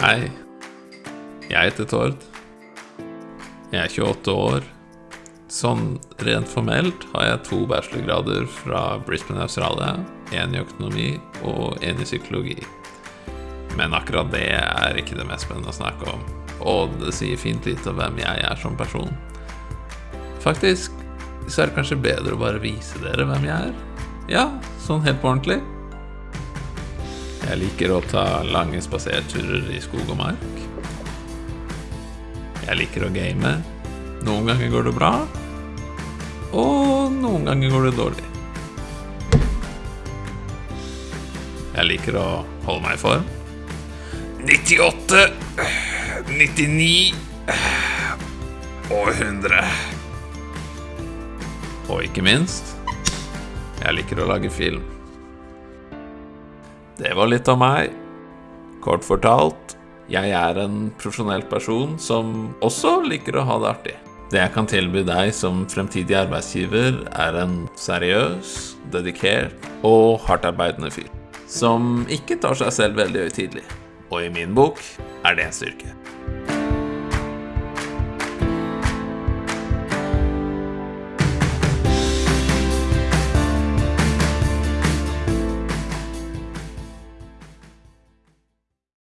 Hei. Jeg heter Tord. Jeg er 28 år. Sånn rent formelt har jeg to bachelorgrader fra Brisbane, Australia. En i økonomi og en i psykologi. Men akkurat det er ikke det mest spennende å snakke om. Og det sier fint lite om hvem jeg er som person. Faktisk så er det kanskje bedre å bare vise dere hvem jeg er. Ja, sånn helt på ordentlig. Jeg liker å ta lange spaserturer i skog og mark. Jeg liker å game. Noen ganger går det bra, og noen ganger går det dårlig. Jeg liker å holde meg i form. 98, 99 og 100. Og ikke minst, jeg liker å lage film. Det var litt av meg. Kort fortalt, jeg er en profesjonell person som også liker å ha det artig. Det jeg kan tilby deg som fremtidig arbeidsgiver, er en seriøs, dedikert og hardtarbeidende fyr. Som ikke tar seg selv veldig høytidelig. Og i min bok er det en styrke.